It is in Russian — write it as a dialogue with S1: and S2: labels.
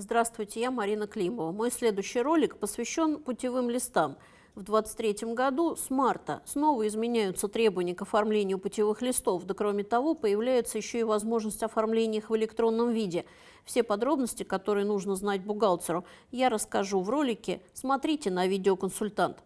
S1: Здравствуйте, я Марина Климова. Мой следующий ролик посвящен путевым листам. В 2023 году с марта снова изменяются требования к оформлению путевых листов, да кроме того появляется еще и возможность оформления их в электронном виде. Все подробности, которые нужно знать бухгалтеру, я расскажу в ролике. Смотрите на видеоконсультант.